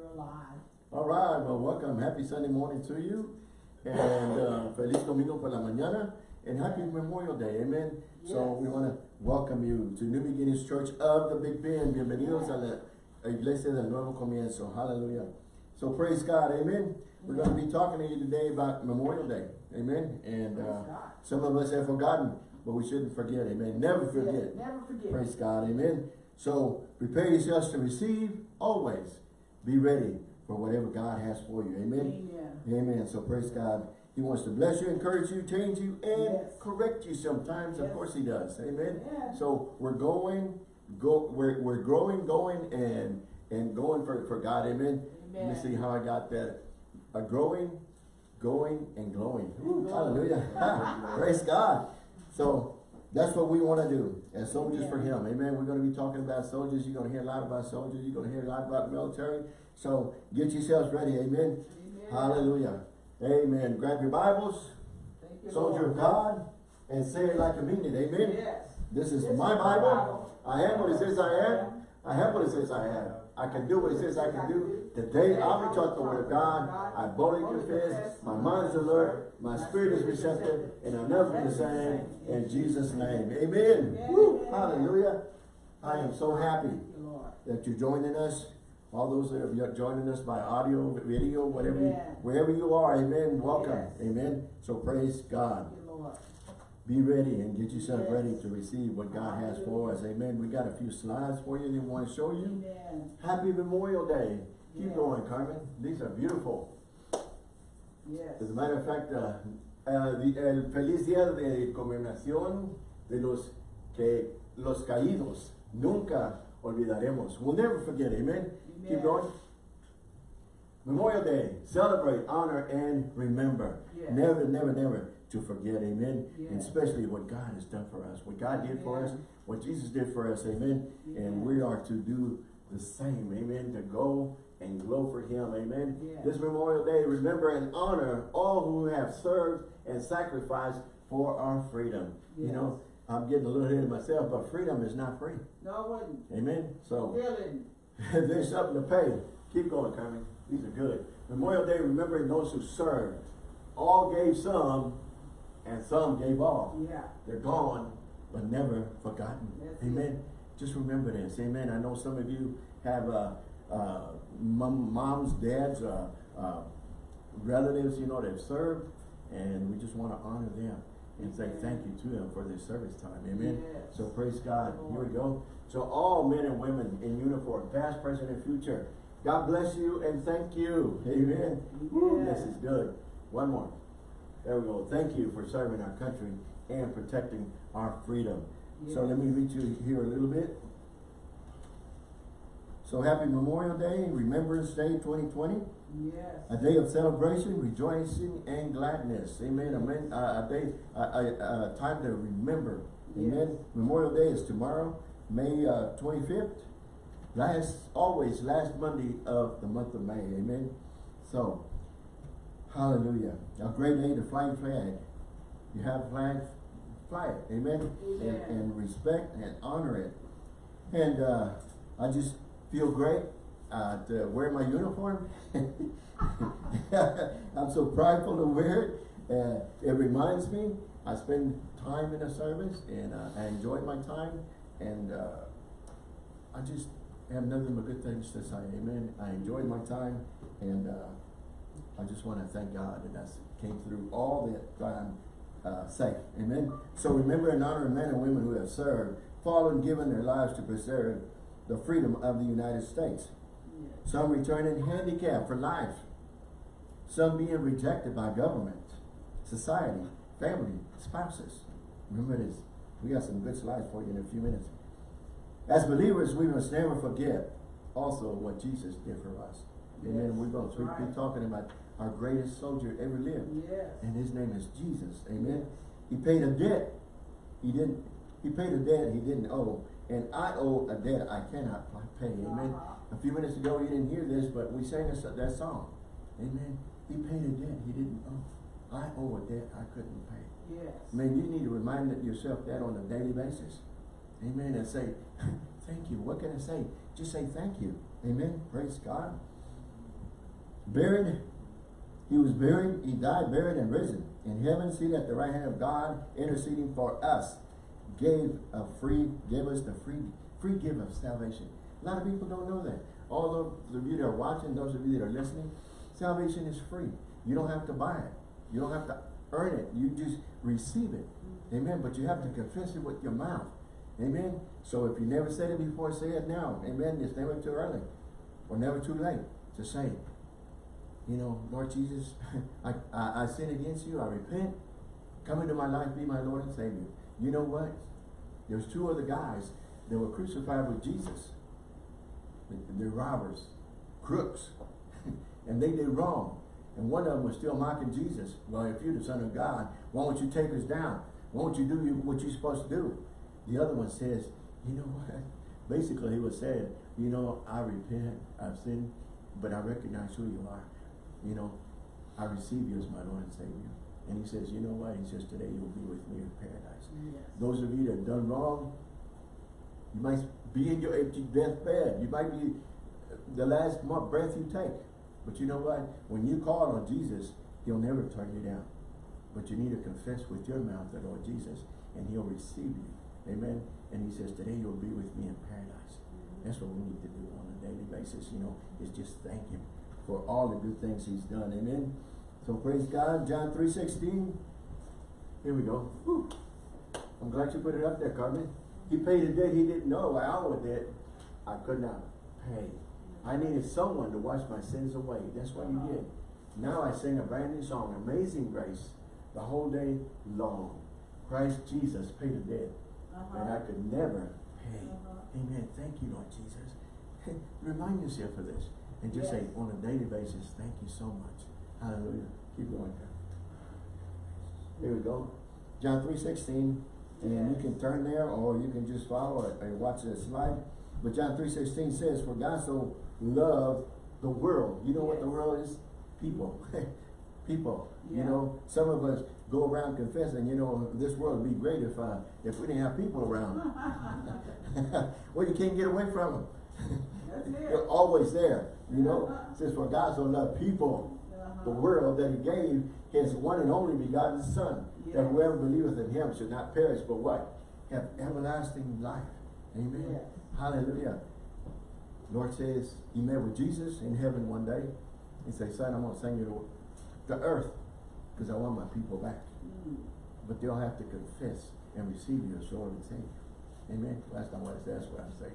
You're alive. All right, well, welcome. Happy Sunday morning to you. And uh, Feliz Domingo por la mañana. And happy Memorial Day. Amen. So we want to welcome you to New Beginnings Church of the Big Bend. Bienvenidos a la Iglesia del Nuevo Comienzo. Hallelujah. So praise God. Amen. We're going to be talking to you today about Memorial Day. Amen. And uh, some of us have forgotten, but we shouldn't forget. Amen. Never forget. Never forget. Praise God. Amen. So prepare yourselves to receive always. Be ready for whatever God has for you. Amen. Amen. Amen. So praise God. He wants to bless you, encourage you, change you, and Yes. correct you sometimes. Of course he does. Amen. Yes. So we're going, go we're we're growing, going, and and going for, for God. Amen. Let me see how I got that. A growing, going, and glowing. Ooh, glowing. hallelujah. Praise God. So that's what we want to do as soldiers for Him. Amen. We're going to be talking about soldiers. You're going to hear a lot about soldiers. You're going to hear a lot about military. So get yourselves ready. Amen. Amen. Hallelujah. Amen. Grab your Bibles, Thank you, soldier Lord. of God, and say it like a mean it. Amen. Yes. This is This my is Bible. Bible. I am what it says I am. I have what it says I have. I can do what it says I can do. Today I'll be taught the word of God. I boldly confess. My mind is alert. My spirit is receptive. And I'll never be the same. In Jesus' name. Amen. Woo. Hallelujah. I am so happy Thank you, Lord. that you're joining us. All those that are joining us by audio, video, whatever, you, wherever you are, amen. Welcome, amen. So praise God. Thank you, Lord. Be ready and get yourself ready to receive what God has for us. Amen. We got a few slides for you that we want to show you. Happy Memorial Day. Keep Yes. going, Carmen. These are beautiful. Yes. As a matter of fact, uh, uh, the, el feliz día de conmemoración de los que los caídos nunca olvidaremos. We'll never forget. Amen. Keep Amen. going. Memorial Day, celebrate, honor, and remember. Yes. Never, never, never to forget, amen. And especially what God has done for us, what God did for us, what Jesus did for us, amen. And we are to do the same, amen, to go and glow for Him, amen. Yes. This Memorial Day, remember and honor all who have served and sacrificed for our freedom. You know, I'm getting a little ahead of myself, but freedom is not free, No, it wasn't. amen. So, Really. there's something to pay. Keep going, Carmen. These are good. Memorial Day, remembering those who served. All gave some, and some gave all. Yeah. They're gone, but never forgotten. That's Amen. Just remember this. Amen. I know some of you have uh, uh, mom, moms, dads, uh, uh, relatives, you know, that served, and we just want to honor them and say thank you to them for their service time. Amen. Yes. So praise God. Here we go. So all men and women in uniform, past, present, and future, God bless you and thank you. Amen. Woo, Yes. This is good. One more. There we go. Thank you for serving our country and protecting our freedom. So let me read you here a little bit. So happy Memorial Day, Remembrance Day 2020. Yes. A day of celebration, rejoicing, and gladness. Amen. Amen. Uh, a day, a, a, a time to remember. Amen. Memorial Day is tomorrow, May uh, 25th. Last, always last Monday of the month of May. Amen. So, hallelujah. A great day to fly flag. You have a flag, fly it. Amen. And, and respect and honor it. And uh, I just feel great uh, to wear my uniform. I'm so prideful to wear it. Uh, it reminds me, I spend time in the service and uh, I enjoy my time and uh, I just have nothing but good things to say. Amen. I enjoyed my time and uh, I just want to thank God that I came through all that I'm uh, safe. Amen. So remember and honor men and women who have served, fallen, given their lives to preserve the freedom of the United States. Some returning handicapped for life. Some being rejected by government, society, family, spouses. Remember this. We got some good slides for you in a few minutes. As believers, we must never forget also what Jesus did for us. Amen. Yes, We're going to be right. talking about our greatest soldier ever lived. Yes. And his name is Jesus. Amen. He paid a debt. He didn't, he paid a debt he didn't owe. And I owe a debt I cannot pay. Amen. A few minutes ago you didn't hear this, but we sang this, that song. Amen. He paid a debt he didn't owe. I owe a debt I couldn't pay. Yes. Man, you need to remind yourself that on a daily basis. Amen. And say, thank you. What can I say? Just say thank you. Amen. Praise God. buried, he was buried, he died, buried, and risen. In heaven, seated at the right hand of God, interceding for us, gave a free, gave us the free, free gift of salvation. A lot of people don't know that. All of you that are watching, those of you that are listening, salvation is free. You don't have to buy it. You don't have to earn it. You just receive it. Amen. But you have to confess it with your mouth. Amen. So if you never said it before, say it now. Amen. It's never too early or never too late to say it. You know, Lord Jesus, I, I, I sin against you. I repent. Come into my life, be my Lord and Savior. You know what? There's two other guys that were crucified with Jesus. They're robbers, crooks, and they did wrong. And one of them was still mocking Jesus. Well, if you're the son of God, why won't you take us down? Why won't you do what you're supposed to do? The other one says, you know what? Basically, he was saying, you know, I repent, I've sinned, but I recognize who you are. You know, I receive you as my Lord and Savior. And he says, you know what? He says, today you'll be with me in paradise. Yes. Those of you that have done wrong, you might be in your empty deathbed. You might be the last breath you take. But you know what? When you call on Jesus, he'll never turn you down. But you need to confess with your mouth the Lord Jesus, and he'll receive you. Amen. And he says, today you'll be with me in paradise. That's what we need to do on a daily basis, you know, is just thank him for all the good things he's done. Amen. So praise God. John 3.16. Here we go. Whew. I'm glad you put it up there, Carmen. He paid a debt he didn't know. I owe a debt I could not pay. I needed someone to wash my sins away. That's what he did. Now I sing a brand new song, Amazing Grace, the whole day long. Christ Jesus paid a debt uh-huh. that I could never pay. Uh-huh. Amen. Thank you, Lord Jesus. Remind yourself of this. And just say, on a daily basis, thank you so much. Hallelujah. Keep going. Here we go. John 3.16. And you can turn there or you can just follow it and watch the slide. But John 3.16 says, For God so loved the world. You know what the world is? People. People. You know, some of us go around confessing, you know, this world would be great if uh, if we didn't have people around. well, you can't get away from them. They're always there. You know, it says, For God so loved people, the world, that he gave his one and only begotten Son, that whoever believeth in him should not perish, but what? Have everlasting life. Amen. Yes. Hallelujah. Lord says he met with Jesus in heaven one day. He said, son, I'm going to send you to the earth because I want my people back. Mm. But they'll have to confess and receive you as Lord and Savior. Amen. Last time I said, that's what I say.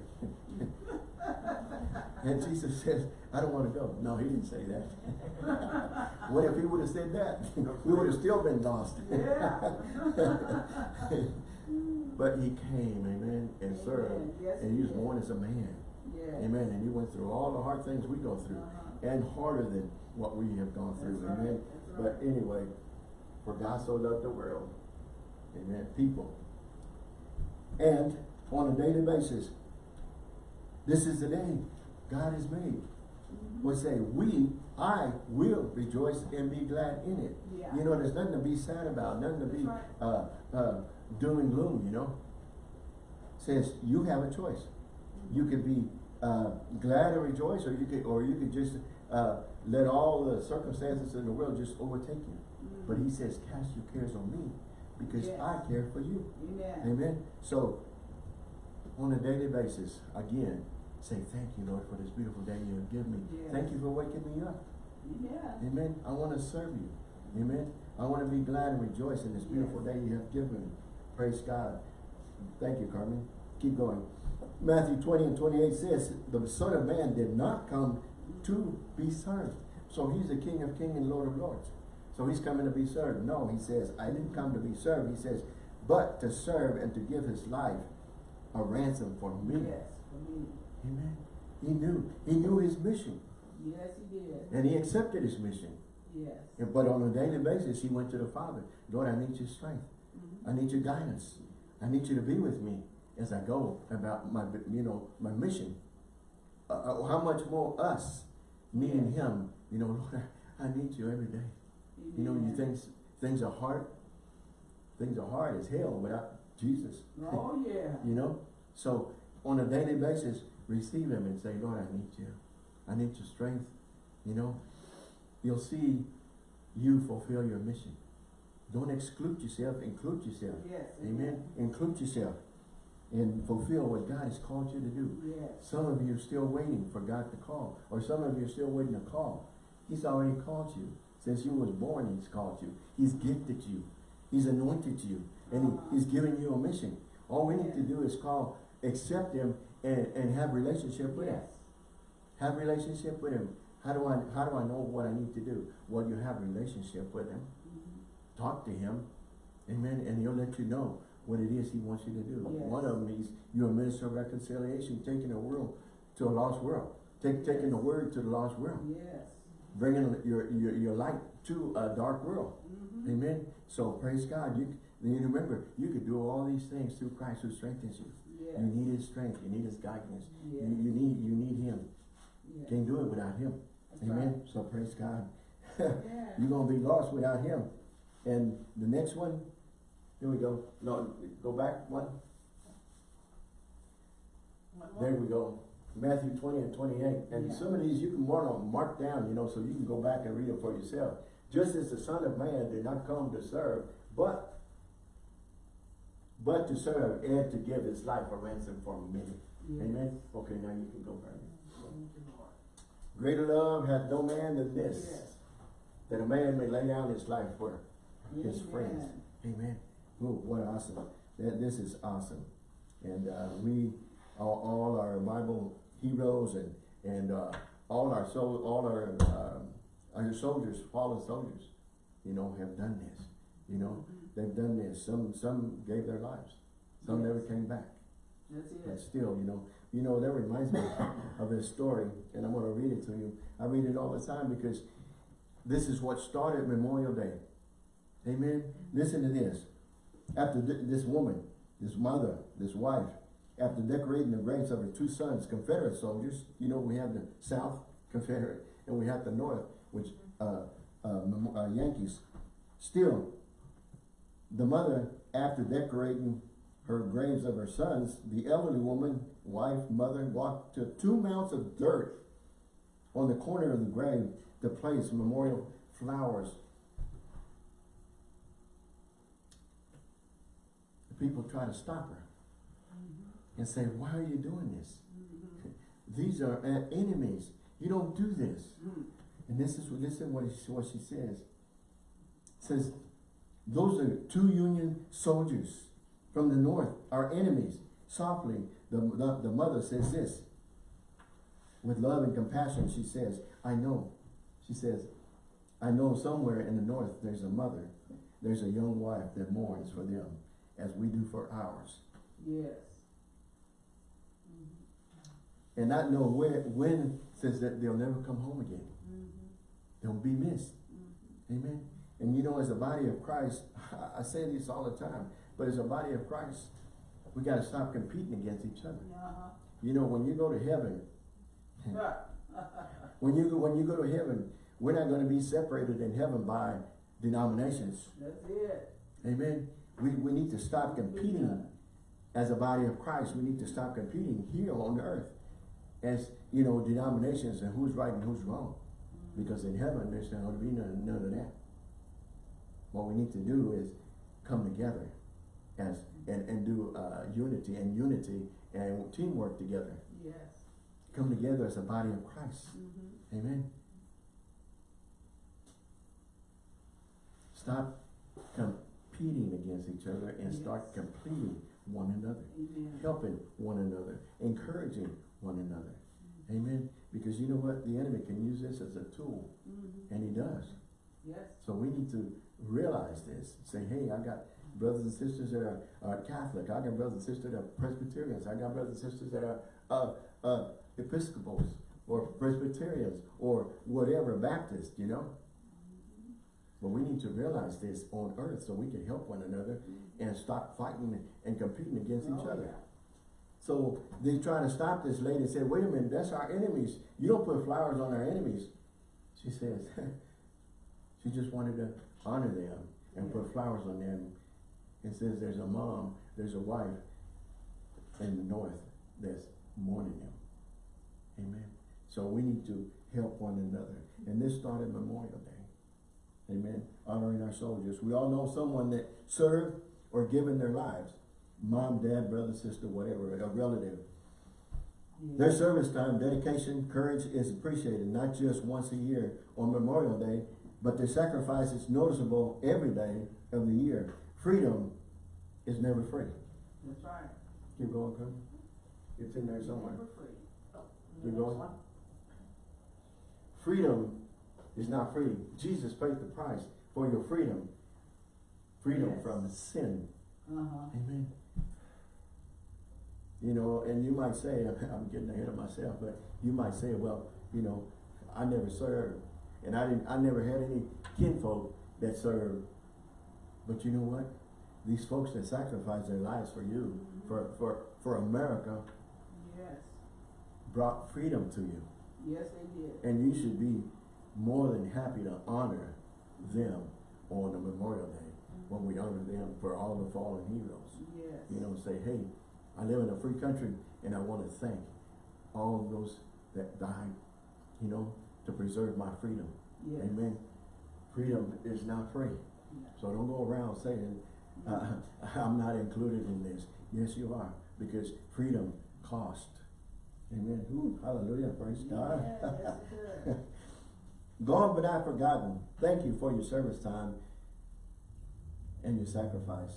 and Jesus says, I don't want to go. No, he didn't say that. what if he would have said that? we would have still been lost. but he came, amen, and served. Yes, and he was born as a man. Yes. Amen. And he went through all the hard things we go through. Uh-huh. And harder than what we have gone through. That's. Amen. That's right. But anyway, for God so loved the world. Amen. People. And on a daily basis, this is the day God has made. We say, we, I will rejoice and be glad in it. Yeah. You know, there's nothing to be sad about, nothing to be That's uh, uh, doom and gloom, you know. Says you have a choice. You could be uh, glad and rejoice, or you could, or you could just uh, let all the circumstances in the world just overtake you. Mhm. But he says, cast your cares on me, because Yes. I care for you. Amen. Amen. So, on a daily basis, again, say thank you, Lord, for this beautiful day you have given me. Yes. Thank you for waking me up. Yeah. Amen. I want to serve you. Amen. I want to be glad and rejoice in this beautiful Yes. day you have given me. Praise God. Thank you, Carmen. Keep going. Matthew 20 and 28 says, the Son of Man did not come to be served. So he's the King of kings and Lord of lords. So he's coming to be served. No, he says, I didn't come to be served. He says, but to serve and to give his life a ransom for me. Yes, for me. Amen. He knew. He knew his mission. Yes, he did. And he accepted his mission. Yes. And- But on a daily basis, he went to the Father. Lord, I need your strength. Mhm. I need your guidance. I need you to be with me as I go about my, you know, my mission. Uh, uh, how much more us needing Yes. him? You know, Lord, I need you every day. You know, you think things are hard. Things are hard as hell without Jesus. Oh, yeah. You know? So on a daily basis, receive him and say, Lord, I need you. I need your strength. You know? you'll see you fulfill your mission. Don't exclude yourself, include yourself. Yes. Amen. Include yourself and fulfill what God has called you to do. Yes. Some of you are still waiting for God to call, or some of you are still waiting to call. He's already called you. Since you was born, He's called you. He's gifted you. He's anointed you. And he, He's given you a mission. All we need to do is call, accept Him, and, and have relationship with Him. Have relationship with Him. How do I how do I know what I need to do? Well, you have relationship with Him. Mhm. Talk to Him. Amen. And He'll let you know what it is He wants you to do. Yes. One of them is you're a minister of reconciliation, taking the world to a lost world. Take, taking the word to the lost world. Yes. Bringing your, your, your light to a dark world. Mhm. Amen. So praise God. You you remember you can do all these things through Christ who strengthens you. Yes. You need His strength. You need His guidance. Yes. You, you need you need Him. Yes. Can't do it without Him. That's Amen. So praise God. right. You're gonna be lost without Him. And the next one, here we go. No, go back one. There we go. Matthew twenty and twenty-eight. And Yeah. some of these you can mark on, mark down, you know, so you can go back and read them for yourself. Just as the Son of Man did not come to serve, but but to serve and to give his life a ransom for many. Yes. Amen. Okay, now you can go, Bernie. Thank you, Lord. Greater love hath no man than this, Yes. that a man may lay down his life for his Amen. friends. Amen. Ooh, what awesome. That, this is awesome. And uh, we, all, all our Bible heroes and, and uh, all our soul, all our, um, our soldiers, fallen soldiers, you know, have done this. You know, they've done this. Some, some gave their lives. Some never came back. That's But still, you know, you know, that reminds me of this story, and I'm gonna read it to you. I read it all the time because this is what started Memorial Day. Amen. Listen to this. After th- this woman, this mother, this wife, after decorating the graves of her two sons, Confederate soldiers, you know, we have the South Confederate and we have the North, which uh, uh, uh, Yankees. Still, the mother, after decorating her graves of her sons, the elderly woman, wife, mother, walked to two mounds of dirt on the corner of the grave to place memorial flowers. The people try to stop her and say, why are you doing this? These are uh, enemies. You don't do this. Mm. And this is listen what, she- what she says. says, those are two Union soldiers from the north, our enemies. Softly, the, the, the mother says this. With love and compassion, she says, I know. She says, I know somewhere in the north there's a mother, there's a young wife that mourns for them as we do for ours. Yes. And not know where, when, says that they'll never come home again. Mhm. They'll be missed. Mhm. Amen. And you know, as a body of Christ, I say this all the time, but as a body of Christ, we got to stop competing against each other. Uh-huh. You know, when you go to heaven, when you go, when you go to heaven, we're not going to be separated in heaven by denominations. That's it. Amen. We, we need to stop competing as a body of Christ. We need to stop competing here on earth as, you know, denominations and who's right and who's wrong. Because in heaven, there's not going to be none, none of that. What we need to do is come together as and, and do uh, unity and unity and teamwork together. Yes. Come together as a body of Christ. Mhm. Amen. Stop competing against each other and start completing one another, Amen. helping one another, encouraging one another. Amen. Because you know what? The enemy can use this as a tool, Mhm. and he does. Yes. So we need to realize this. Say, hey, I got brothers and sisters that are, are Catholic. I got brothers and sisters that are Presbyterians. I got brothers and sisters that are uh, uh, Episcopals or Presbyterians or whatever, Baptist, you know. But we need to realize this on earth so we can help one another and stop fighting and competing against each Oh, other. yeah. So they try to stop this lady and said, wait a minute, that's our enemies. You don't put flowers on our enemies. She says, she just wanted to honor them and put flowers on them. It says there's a mom, there's a wife in the north that's mourning them. Amen. So we need to help one another. And this started Memorial Day. Amen. Honoring our soldiers. We all know someone that served or given their lives. Mom, dad, brother, sister, whatever, a relative. Their service time, dedication, courage is appreciated, not just once a year on Memorial Day, but their sacrifice is noticeable every day of the year. Freedom is never free. That's right. Keep going, Chris. It's in there somewhere. Never free. Keep going. Freedom is not free. Jesus paid the price for your freedom. Freedom Yes. from sin. Uh-huh. Amen. You know, and you might say, I'm getting ahead of myself, but you might say, well, you know, I never served. And I didn't, I never had any kinfolk that served. But you know what? These folks that sacrificed their lives for you, mm-hmm. for, for, for America, Yes. brought freedom to you. Yes, they did. And you should be more than happy to honor them on a Memorial Day when we honor them for all the fallen heroes. Yes. You know, say, hey, I live in a free country and I want to thank all of those that died, you know, to preserve my freedom. Yes. Amen. Freedom is not free. So don't go around saying, uh, I'm not included in this. Yes, you are, because freedom cost. Amen. Ooh, hallelujah. Praise God. Yeah, does. Gone but not forgotten. Thank you for your service time and your sacrifice.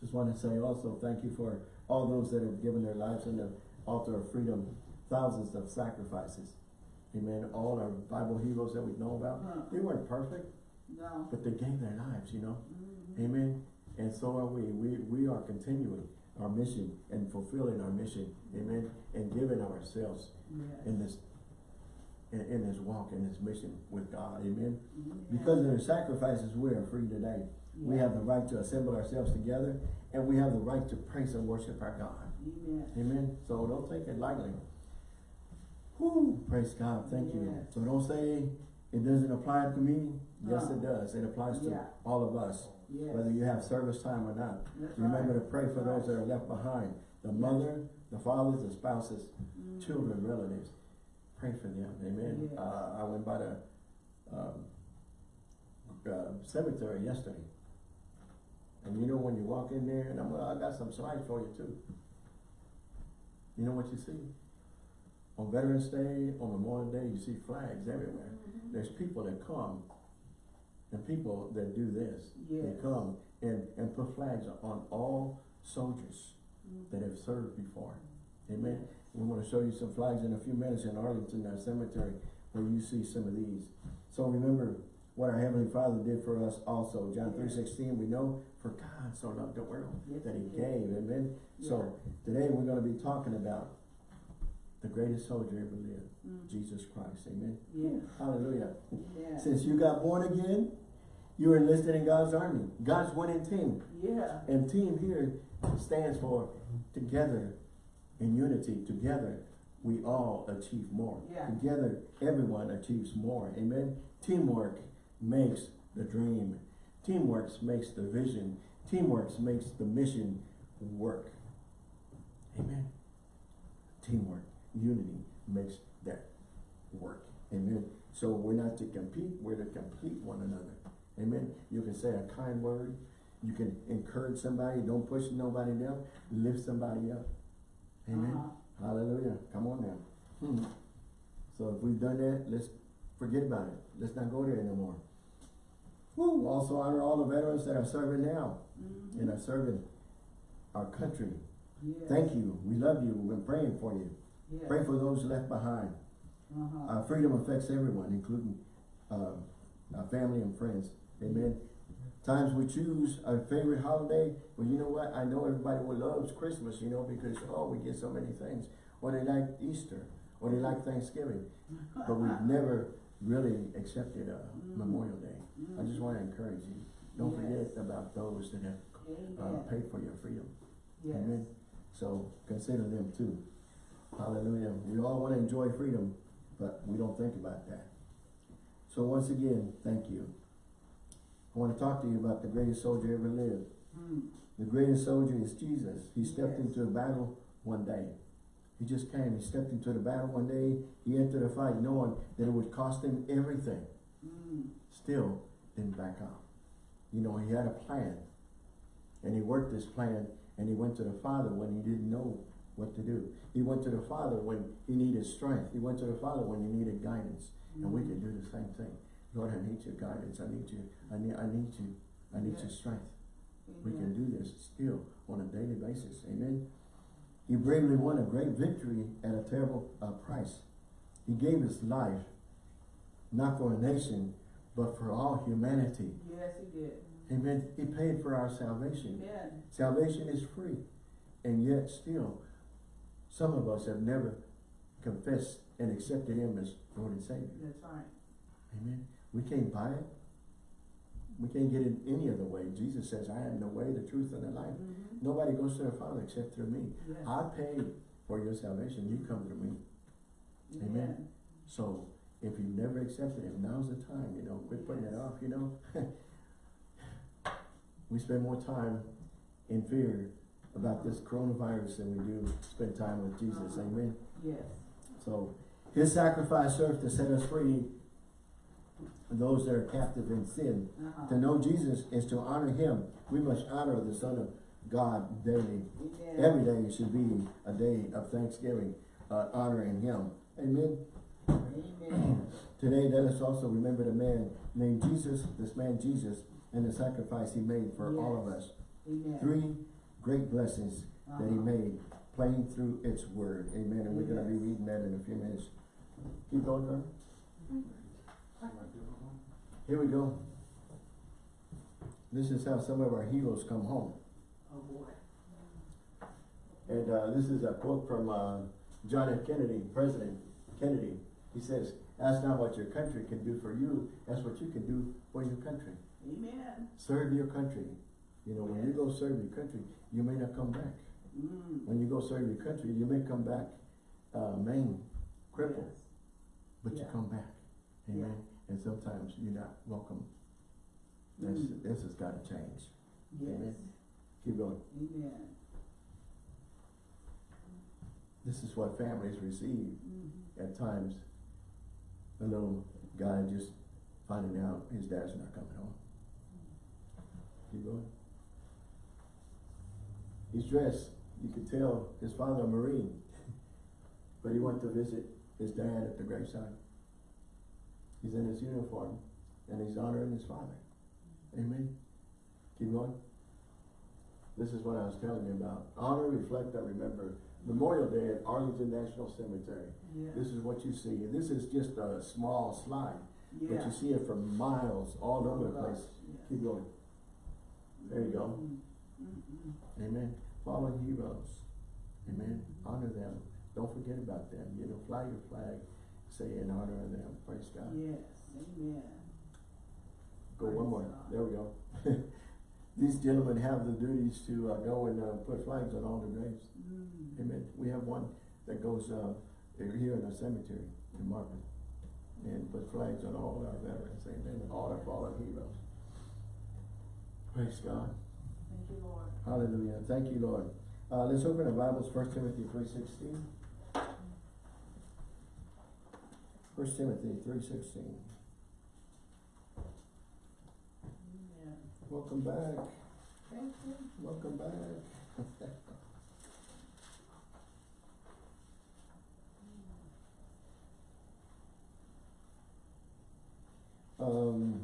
Just want to say also thank you for all those that have given their lives in the altar of freedom, thousands of sacrifices. Amen. All our Bible heroes that we know about, they weren't perfect, No. but they gave their lives, you know. Mhm. Amen. And so are we. We we are continuing our mission and fulfilling our mission. Amen. And giving ourselves Yes. in this in, in this walk, in this mission with God. Amen. Yeah. Because of their sacrifices, we are free today. We have the right to assemble ourselves together and we have the right to praise and worship our God. Amen. Amen. So don't take it lightly. Whoo, praise God. Thank you. So don't say it doesn't apply to me. Yes, it does. It applies to yeah. all of us Yes. whether you have service time or not. That's Remember right. to pray for those that are left behind. The mother, the fathers, the spouses, Mhm. children, relatives. Pray for them. Amen. Yes. Uh, I went by the um, uh, cemetery yesterday. And you know when you walk in there, and I'm, I got some slides for you too. You know what you see? On Veterans Day, on Memorial Day, you see flags everywhere. Mhm. There's people that come, and people that do this. They come and, and put flags on all soldiers Mhm. that have served before. Amen. We want to show you some flags in a few minutes in Arlington uh, Cemetery where you see some of these. So remember what our Heavenly Father did for us also. John three sixteen, we know for God so loved the world Yes, that He gave. Amen. So today we're going to be talking about the greatest soldier ever lived, Mhm. Jesus Christ. Amen. Yes. Hallelujah. Yes. Since you got born again, you are enlisted in God's army, God's winning team. Yeah. And team here stands for together in unity. Together we all achieve more. Yeah. Together everyone achieves more. Amen. Teamwork makes the dream. Teamwork makes the vision. Teamwork makes the mission work. Amen. Teamwork, unity makes that work. Amen. So we're not to compete, we're to complete one another. Amen. You can say a kind word. You can encourage somebody. Don't push nobody down. Lift somebody up. Amen. Uh-huh. Hallelujah. Come on now. Hmm. So if we've done that, let's forget about it. Let's not go there anymore. Woo. Also honor all the veterans that are serving now Mhm. and are serving our country. Yes. Thank you. We love you. We've been praying for you. Yes. Pray for those left behind. Uh-huh. Uh, freedom affects everyone, including uh, our family and friends. Amen. Times we choose our favorite holiday. Well, you know what? I know everybody loves Christmas, you know, because oh, we get so many things. Or they like Easter, or they like Thanksgiving, but we've never really accepted uh, Mm. Memorial Day. I just want to encourage you. Don't Yes. forget about those that have uh, Amen. paid for your freedom. Yes. Amen. So consider them too. Hallelujah. We all want to enjoy freedom, but we don't think about that. So once again, thank you. I want to talk to you about the greatest soldier ever lived. Mm. The greatest soldier is Jesus. He stepped Yes. into a battle one day. He just came, he stepped into the battle one day, he entered a fight knowing that it would cost him everything. Mm. Still didn't back out. You know, he had a plan. And he worked this plan and he went to the Father when he didn't know what to do. He went to the Father when he needed strength. He went to the Father when he needed guidance. And we can do the same thing. Lord, I need your guidance. I need you. I need I need you. I need your Yes. strength. We can do this still on a daily basis. Amen. He bravely won a great victory at a terrible uh, price. He gave his life, not for a nation, but for all humanity. Yes, he did. Amen. He paid for our salvation. Amen. Salvation is free. And yet still, some of us have never confessed and accepted him as Lord and Savior. That's right. Amen. We can't buy it. We can't get it any other way. Jesus says, I am the way, the truth, and the life. Mhm. Nobody goes to the Father except through me. Yes. I paid for your salvation. You come through me. Amen. So if you've never accepted him, now's the time, you know, quit putting it off, you know. we spend more time in fear about this coronavirus than we do spend time with Jesus. Uh-huh. Amen. Yes. So his sacrifice served to set us free, those that are captive in sin. Uh-huh. To know Jesus is to honor him. We must honor the Son of God daily. Every day should be a day of thanksgiving, uh, honoring him. Amen. Amen. Today, let us also remember the man named Jesus, this man Jesus, and the sacrifice he made for all of us. Amen. Three great blessings that he Uh-huh. made, playing through its word. Amen. And we're going to be reading that in a few minutes. Keep going, Carmen. Here we go. This is how some of our heroes come home. Oh, boy. And uh, this is a quote from uh, John F. Kennedy, President Kennedy. He says, that's not what your country can do for you, That's what you can do for your country. Amen. Serve your country. You know, when you go serve your country, you may not come back. Mm. When you go serve your country, you may come back uh, maimed, crippled, Yes. but you come back. Amen. And sometimes you're not welcome. This, Mm. this has got to change. Yes. Amen. Keep going. Amen. This is what families receive Mhm. at times. A little guy just finding out his dad's not coming home. Keep going. He's dressed, you could tell his father a Marine, but he went to visit his dad at the graveside. He's in his uniform and he's honoring his father. Amen. Keep going. This is what I was telling you about. Honor, reflect, and remember. Memorial Day at Arlington National Cemetery. Yes. This is what you see. And this is just a small slide, but you see it for miles all over the place. Yes. Keep going. There you go. Mm. Mm-mm. Amen. Fallen heroes. Amen. Honor them. Don't forget about them. You know, fly your flag. Say in honor of them. Praise God. Yes. Amen. Go one more. God. There we go. these gentlemen have the duties to uh, go and uh, put flags on all the graves. Mm. Amen. We have one that goes uh, here in the cemetery in Marvin and put flags on all our veterans. Amen. All our fallen heroes. Praise God. Thank you, Lord. Hallelujah. Thank you, Lord. Uh, let's open our Bibles, 1 Timothy 3.16. 1 Timothy 3.16. Welcome back. Thank you. Welcome back. um,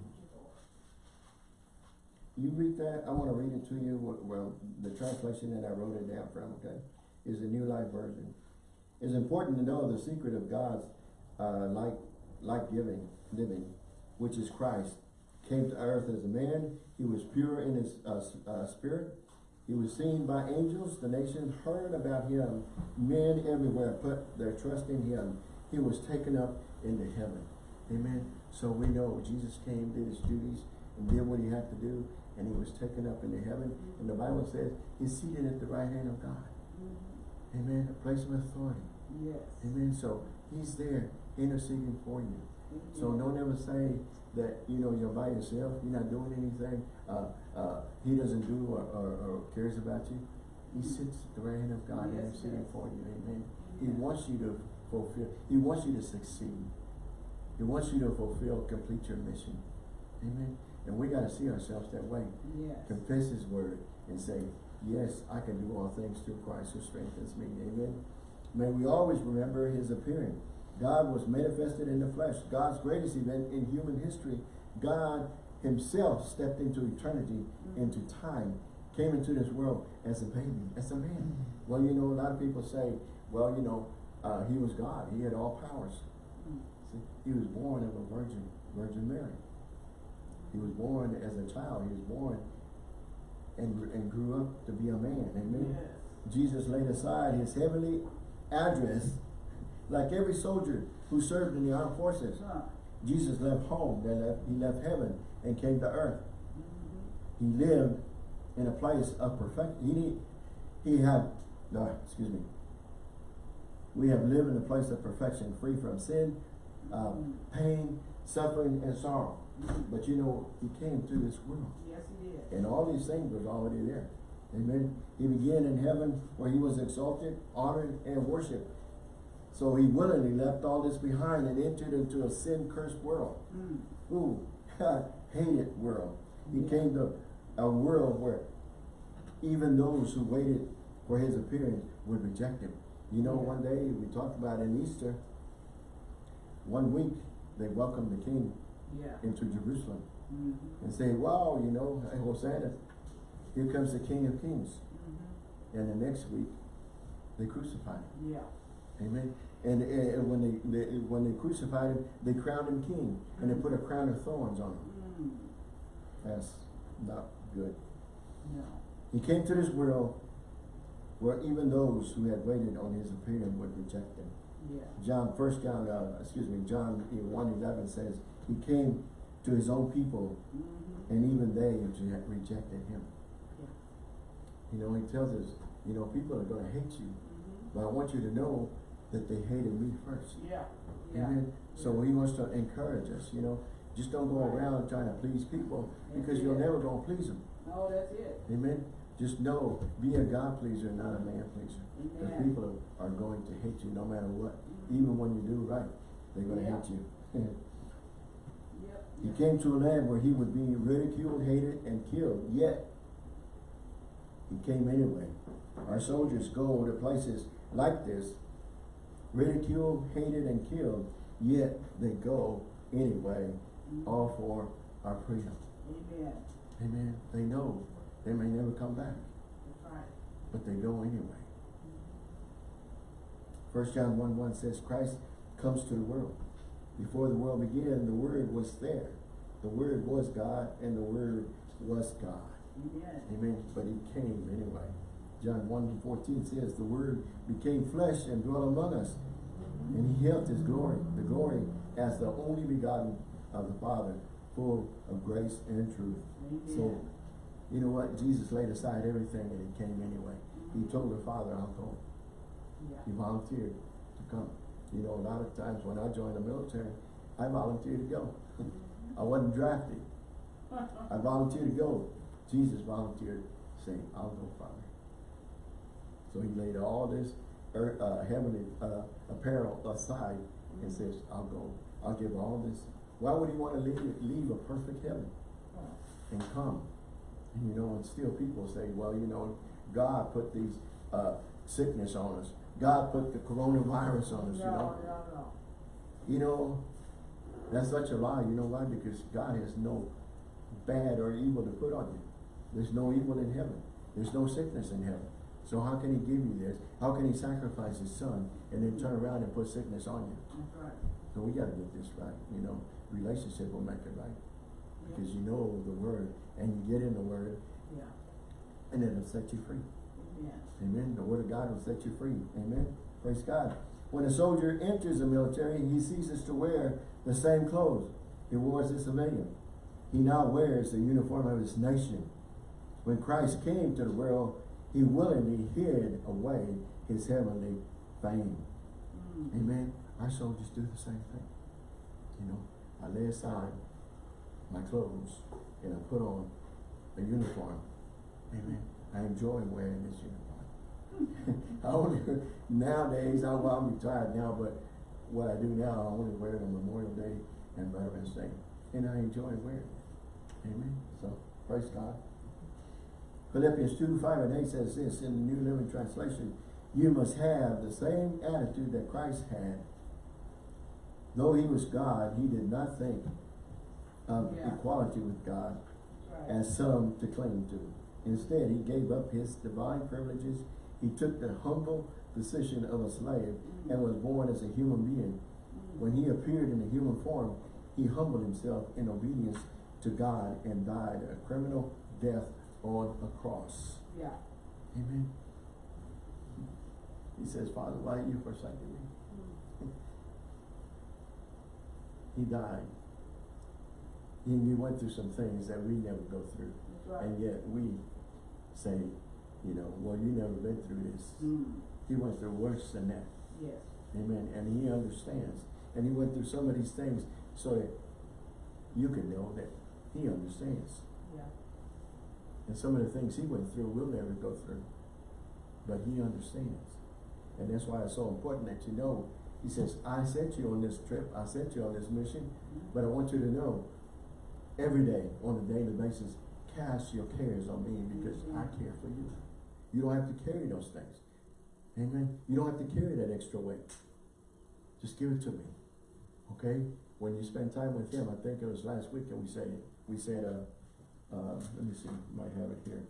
you read that. I want to read it to you. Well- Well, the translation that I wrote it down from, okay, is the New Life Version. It's important to know the secret of God's uh, like like giving living, which is Christ. Came to earth as a man. He was pure in his uh, uh, spirit. He was seen by angels. The nation heard about him. Men everywhere put their trust in him. He was taken up into heaven. Amen. So we know Jesus came, did his duties, and did what he had to do, and he was taken up into heaven. And the Bible says he's seated at the right hand of God. Amen. A place of authority. Yes. Amen. So he's there interceding for you. So Amen. don't ever say that, you know, you're by yourself, you're not doing anything, uh, uh, he doesn't do or, or, or cares about you, he sits at the right hand of God Yes, interceding yes. for you, amen. He wants you to fulfill, he wants you to succeed. He wants you to fulfill, complete your mission, amen. And we gotta see ourselves that way Yes. confess his word and say, yes, I can do all things through Christ who strengthens me, amen. May we always remember his appearing. God was manifested in the flesh. God's greatest event in human history. God himself stepped into eternity, Mm. into time, came into this world as a baby, as a man. Well, you know, a lot of people say, well, you know, uh, he was God. He had all powers. Mm. See, he was born of a virgin, Virgin Mary. He was born as a child. He was born and, and grew up to be a man. Amen. Yes. Jesus laid aside his heavenly address like every soldier who served in the armed forces. Huh. Jesus left home, then left, he left heaven and came to earth. Mhm. He lived in a place of perfection. He, he had, no, excuse me. We have lived in a place of perfection, free from sin, uh, Mm. pain, suffering, and sorrow. Mhm. But you know, he came to this world. Yes, he did. And all these things was already there. Amen. He began in heaven where he was exalted, honored, and worshipped. So he willingly left all this behind and entered into a sin cursed world. Mm. Ooh, hated world. He Yeah. came to a world where even those who waited for his appearance would reject him. You know, Yeah. one day we talked about in Easter, one week they welcomed the king Yeah. into Jerusalem Mhm. and say, wow, you know, hey, Hosanna, here comes the King of Kings. Mhm. And the next week, they crucified him. Yeah. Amen. And, and when they, they when they crucified him, they crowned him king, and they put a crown of thorns on him. Mm. That's not good. No. He came to this world where even those who had waited on his appearing would reject him. Yeah. John, First John, uh, excuse me, John one eleven says he came to his own people, Mhm. and even they rejected him. Yeah. You know, he tells us, you know, people are going to hate you, Mhm. but I want you to know that they hated me first. Yeah. Yeah. Amen. So he wants to encourage us, you know, just don't go around trying to please people because you're never going to please them. Oh, that's it. Amen. Just know, be a God pleaser, not a man pleaser. Because people are, are going to hate you no matter what. Even when you do right, they're going to Yeah. hate you. Yep. he came to a land where he would be ridiculed, hated, and killed. Yet, he came anyway. Our soldiers go to places like this, ridiculed, hated, and killed. Yet they go anyway, Mhm. all for our freedom. Amen. Amen. They know they may never come back, That's right. but they go anyway. First John 1 1 says, Christ comes to the world. Before the world began, the Word was there. The Word was God, and the Word was God. Amen. Amen. But He came anyway. John 1 14 says, The Word became flesh and dwelt among us, and He helped His glory, the glory as the only begotten of the Father, full of grace and truth. So, you know what? Jesus laid aside everything and He came anyway. He told the Father, I'll go. Yeah. He volunteered to come. You know, a lot of times when I joined the military, I volunteered to go. I wasn't drafted. I volunteered to go. Jesus volunteered, saying, I'll go, Father. So he laid all this earth, uh, heavenly uh, apparel aside and says, I'll go. I'll give all this. Why would he want to leave, leave a perfect heaven and come? And you know, and still people say, well, you know, God put these uh, sickness on us. God put the coronavirus on us, you know. No, no, no. You know, that's such a lie. You know why? Because God has no bad or evil to put on you. There's no evil in heaven. There's no sickness in heaven. So how can he give you this? How can he sacrifice his son and then turn around and put sickness on you? That's right. So we gotta get this right, you know. Relationship will make it right. Yeah. Because you know the word and you get in the word Yeah. and it'll set you free. Amen. Amen. The word of God will set you free. Amen. Praise God. When a soldier enters the military, he ceases to wear the same clothes he wore as a civilian. He now wears the uniform of his nation. When Christ came to the world, he willingly hid away his heavenly fame. Mm. Amen. Our soldiers do the same thing. You know, I lay aside my clothes and I put on a uniform. Amen. I enjoy wearing this uniform. I only, nowadays, I, well, I'm retired now, but what I do now, I only wear it on Memorial Day and Veterans Day. And I enjoy wearing it. Amen. So, praise God. Philippians 2, 5 and 8 says this in the New Living Translation, you must have the same attitude that Christ had. Though he was God, he did not think of Yeah. equality with God right. as some to cling to. Instead, he gave up his divine privileges. He took the humble position of a slave mm-hmm. and was born as a human being. Mm-hmm. When he appeared in a human form, he humbled himself in obedience to God and died a criminal death on a cross. Yeah. Amen. He says, Father, why you forsaking me? He died. He, he went through some things that we never go through. Right. And yet we say, you know, well, you never been through this. Mm. He went through worse than that. Yes. Amen. And he understands. And he went through some of these things so that you can know that he understands. And some of the things he went through, we'll never go through. But he understands. And that's why it's so important that you know. He says, I sent you on this trip, I sent you on this mission, but I want you to know every day, on a daily basis, cast your cares on me because I care for you. You don't have to carry those things. Amen. You don't have to carry that extra weight. Just give it to me. Okay? When you spend time with him, I think it was last week and we said we said uh uh let me see, might have it here.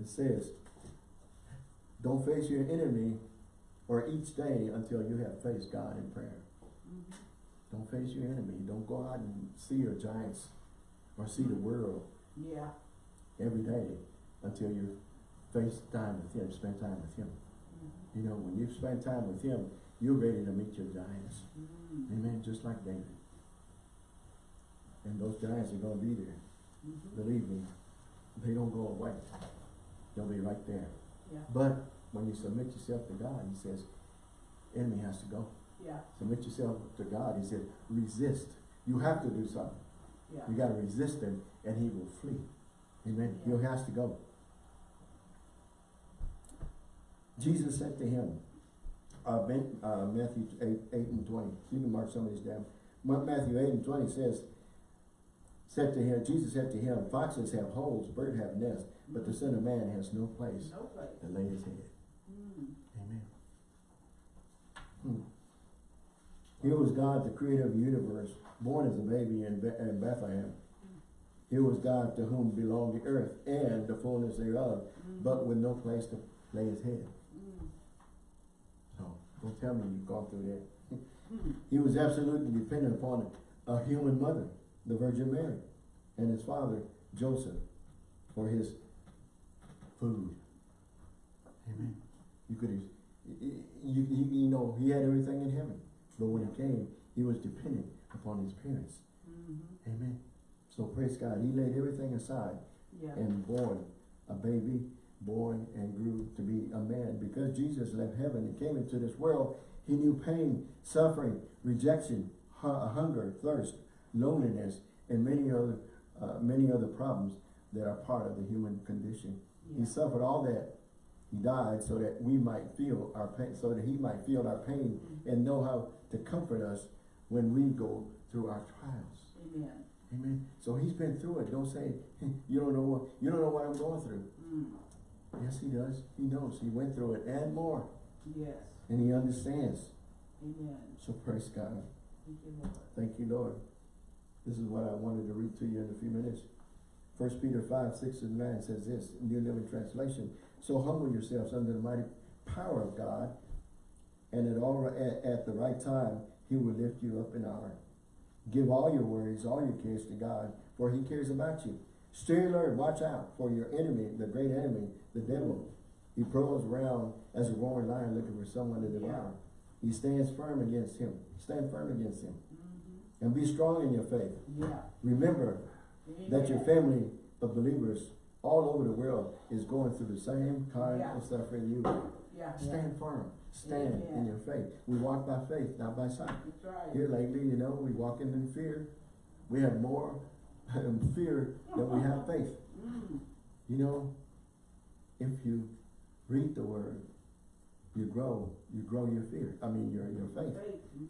It says, Don't face your enemy or each day until you have faced God in prayer. Mhm. Don't face your enemy. Don't go out and see your giants or see the world Yeah. every day until you face time with him, spend time with him. Mhm. You know, when you spend time with him, you're ready to meet your giants. Mhm. Amen. Just like David. And those giants are gonna be there. Mhm. Believe me, they don't go away. They'll be right there. Yeah. But when you submit yourself to God, he says, enemy has to go. Yeah. Submit yourself to God. He said, resist. You have to do something. Yeah. You gotta resist him and he will flee. Amen. He has to go. Jesus said to him, uh, Ben, uh, Matthew 8, 8 and 20. You can mark some of these down. Matthew 8 and 20 says, said to him, Jesus said to him, foxes have holes, birds have nests, but the son of man has no place No place. to lay his head. Mm. Amen. Hmm. Here was God, the creator of the universe, born as a baby in, Be- in Bethlehem. Here was God to whom belonged the earth and the fullness thereof, Mhm. but with no place to lay his head. Mm. So, don't tell me you've gone through that. Mm. He was absolutely dependent upon a human mother, the Virgin Mary, and his father, Joseph, for his food. Amen. You could, you, you, you know, he had everything in heaven, but when he came, he was dependent upon his parents. Mhm. Amen. So praise God, he laid everything aside Yeah. and born a baby, born and grew to be a man. Because Jesus left heaven and came into this world, he knew pain, suffering, rejection, hu- hunger, thirst, loneliness, and many other uh, many other problems that are part of the human condition. He suffered all that. He died so that we might feel our pain, so that he might feel our pain Mhm. and know how to comfort us when we go through our trials. Amen. Amen. So he's been through it. Don't say you don't know what you don't know what I'm going through. Mm. Yes, he does. He knows. He went through it and more, Yes. and he understands. Amen. So praise God. Thank you, Lord. Thank you, Lord. This is what I wanted to read to you in a few minutes. First Peter five six and nine says this, New Living Translation. So humble yourselves under the mighty power of God, and at all at, at the right time He will lift you up in honor. Give all your worries, all your cares to God, for He cares about you. Stay alert, watch out for your enemy, the great enemy, the devil. He prowls around as a roaring lion looking for someone to devour. He stands firm against him. Stand firm against him. And be strong in your faith. Yeah. Remember that your family of believers all over the world is going through the same kind Yeah. of suffering you. Yeah. Stand firm. Stand in your faith. We walk by faith, not by sight. Right. Here lately, you know, we walking in fear. We have more fear than we have faith. Mm. You know, if you read the word, you grow, you grow your fear, I mean, your, your faith.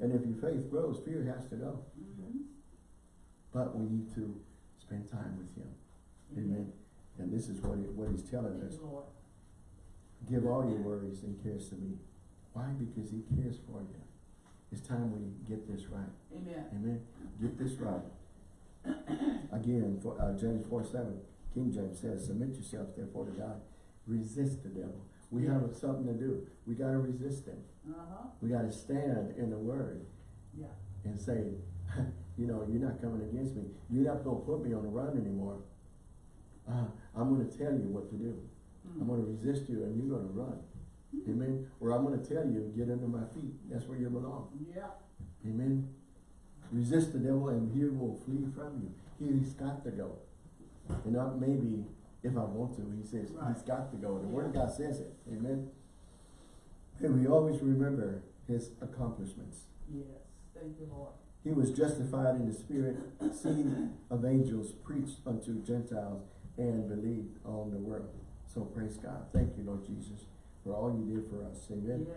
And if your faith grows, fear has to go. Mhm. But we need to spend time with him. Amen. And this is what, he, what he's telling Thank us. Lord. Give all your worries and cares to me. Why? Because he cares for you. It's time we get this right. Amen. Amen. Get this right. Again, for uh, James four seven, King James says, "Submit yourselves therefore to God. Resist the devil." We have something to do. We got to resist him. Uh-huh. We got to stand in the Word Yeah. and say, you know, you're not coming against me. You're not going to put me on the run anymore. Uh, I'm going to tell you what to do. Mm. I'm going to resist you, and you're going to run. Amen. Or I'm going to tell you, get under my feet. That's where you belong. Yeah. Amen. Resist the devil and he will flee from you. He's got to go. And not maybe if I want to. He says he's got to go. The word of God says it. Amen. And we always remember his accomplishments. Yes. Thank you, Lord. He was justified in the spirit, seen of angels, preached unto Gentiles, and believed on the world. So praise God. Thank you, Lord Jesus, for all you did for us. Amen. Yes.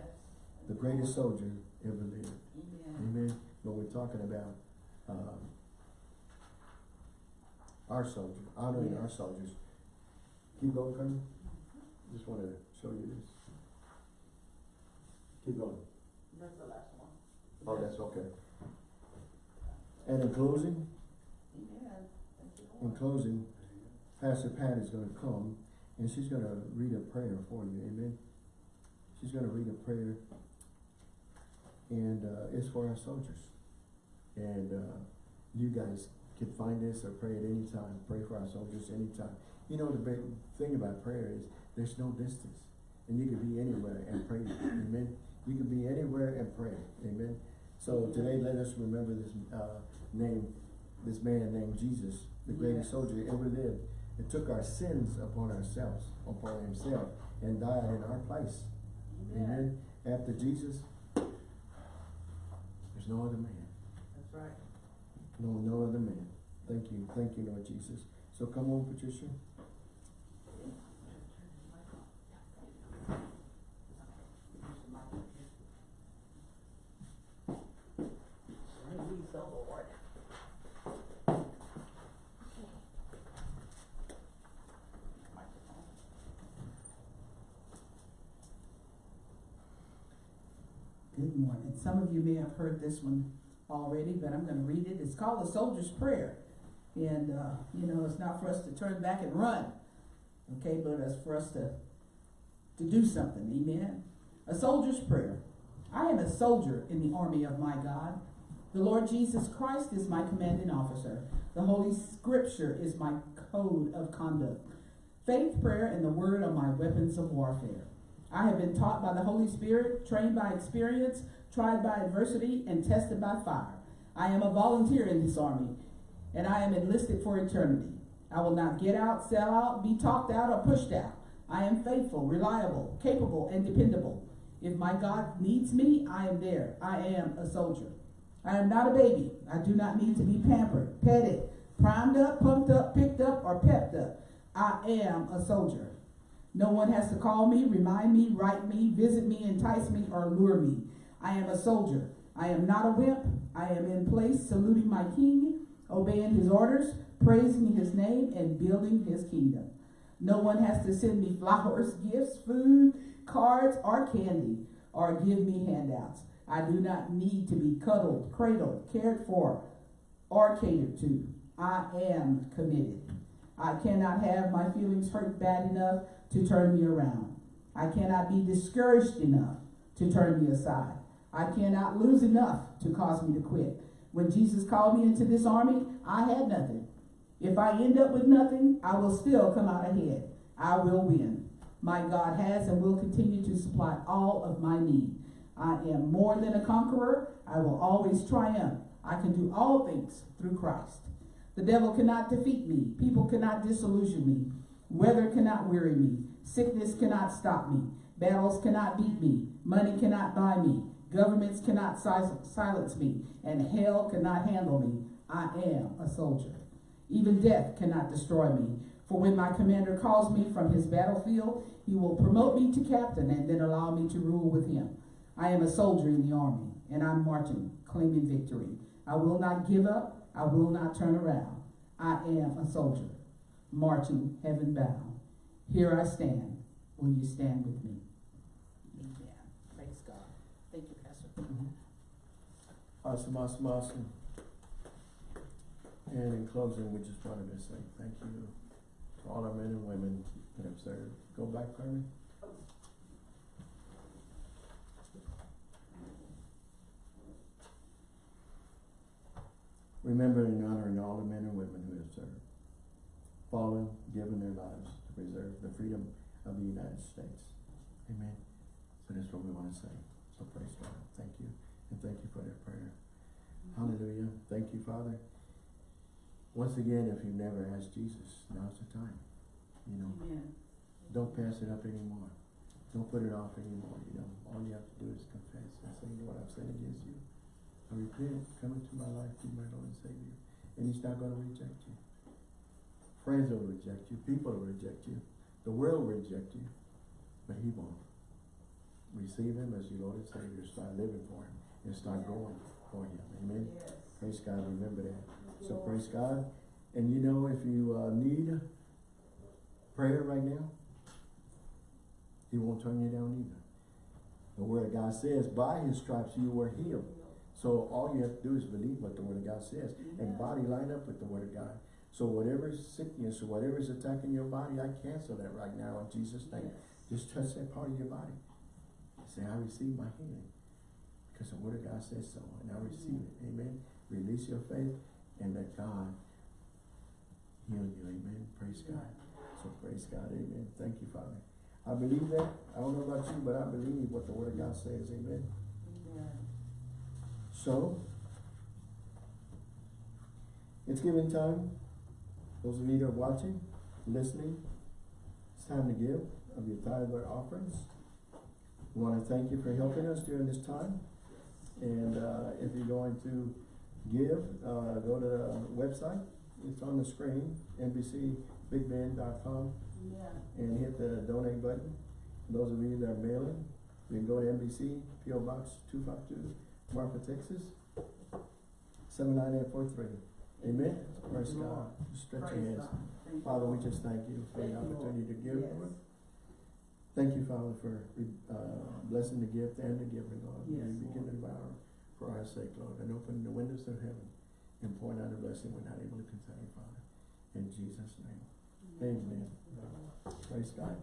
The greatest soldier ever lived. Amen. Amen. When we're talking about um, our soldiers, honoring our soldiers. Keep going, Colonel. Just want to show you this. Keep going. That's the last one. Oh, that's okay. And in closing, Amen. Thank you, in closing, Pastor Pat is going to come and she's going to read a prayer for you. Amen. She's going to read a prayer, and uh, it's for our soldiers. And uh, you guys can find this or pray at any time. Pray for our soldiers anytime. You know, the big thing about prayer is there's no distance. And you can be anywhere and pray. Amen. You can be anywhere and pray. Amen. So today, let us remember this uh, name, this man named Jesus, the greatest Yes. soldier that ever lived. And took our sins upon ourselves, upon himself, and died in our place. Amen. Amen. After Jesus, there's no other man. That's right. No, no other man. Thank you. Thank you, Lord Jesus. So come on, Patricia. Praise the. Good morning. Some of you may have heard this one already, but I'm gonna read it. It's called the Soldier's Prayer. And, uh, you know, it's not for us to turn back and run, okay, but it's for us to, to do something, amen? A soldier's prayer. I am a soldier in the army of my God. The Lord Jesus Christ is my commanding officer. The Holy Scripture is my code of conduct. Faith, prayer, and the word are my weapons of warfare. I have been taught by the Holy Spirit, trained by experience, tried by adversity, and tested by fire. I am a volunteer in this army, and I am enlisted for eternity. I will not get out, sell out, be talked out, or pushed out. I am faithful, reliable, capable, and dependable. If my God needs me, I am there. I am a soldier. I am not a baby. I do not need to be pampered, petted, primed up, pumped up, picked up, or pepped up. I am a soldier. No one has to call me, remind me, write me, visit me, entice me, or lure me. I am a soldier. I am not a wimp. I am in place, saluting my king, obeying his orders, praising his name, and building his kingdom. No one has to send me flowers, gifts, food, cards, or candy, or give me handouts. I do not need to be cuddled, cradled, cared for, or catered to. I am committed. I cannot have my feelings hurt bad enough to turn me around. I cannot be discouraged enough to turn me aside. I cannot lose enough to cause me to quit. When Jesus called me into this army, I had nothing. If I end up with nothing, I will still come out ahead. I will win. My God has and will continue to supply all of my need. I am more than a conqueror. I will always triumph. I can do all things through Christ. The devil cannot defeat me. People cannot disillusion me. Weather cannot weary me. Sickness cannot stop me. Battles cannot beat me. Money cannot buy me. Governments cannot silence me. And hell cannot handle me. I am a soldier. Even death cannot destroy me. For when my commander calls me from his battlefield, he will promote me to captain and then allow me to rule with him. I am a soldier in the army, and I'm marching, claiming victory. I will not give up. I will not turn around. I am a soldier, marching heaven bound. Here I stand. Will you stand with me? Amen. Praise God. Thank you, Pastor. Awesome, awesome, awesome. And in closing, we just wanted to say thank you to all our men and women that have served. Go back, Carmen. Remembering and honoring all the men and women who have served, fallen, given their lives to preserve the freedom of the United States. Amen. So that's what we want to say. So praise God. Thank you. And thank you for that prayer. Hallelujah. Thank you, Father. Once again, if you've never asked Jesus, now's the time. You know, Amen. don't pass it up anymore. Don't put it off anymore, you know. All you have to do is confess and say, Lord, I've sinned against you. I repent, come into my life, be my Lord and Savior. And he's not gonna reject you. Friends will reject you, people will reject you, the world will reject you, but he won't. Receive him as your Lord and Savior, start living for him, and start going for him, amen? Praise God, remember that. So praise God. And you know, if you uh, need prayer right now, He won't turn you down either. The Word of God says, by His stripes you were healed. So all you have to do is believe what the Word of God says and body line up with the Word of God. So whatever sickness or whatever is attacking your body, I cancel that right now in Jesus' name. Just touch that part of your body. Say, I receive my healing. Because the Word of God says so, and I receive it. Amen. Release your faith and let God heal you. Amen. Praise God. So praise God. Amen. Thank you, Father. I believe that. I don't know about you, but I believe what the Word of God says. Amen. So, it's giving time. Those of you that are watching, listening, it's time to give of your tithe or offerings. We want to thank you for helping us during this time. And uh, if you're going to give, uh, go to the website. It's on the screen, nbcbigbend.com, and hit the donate button. Those of you that are mailing, you can go to NBC, PO Box two five two, Marfa, Texas, seven nine eight four three. Amen. Praise God. Stretch your hands. Father, we just thank you for the opportunity to give, Lord. Thank you, Father, for uh, blessing the gift and the giver, Lord. May Yes, you begin to devour for our sake, Lord, and open the windows of heaven and pour out a blessing we're not able to contain, Father. In Jesus' name. Amen. Praise God.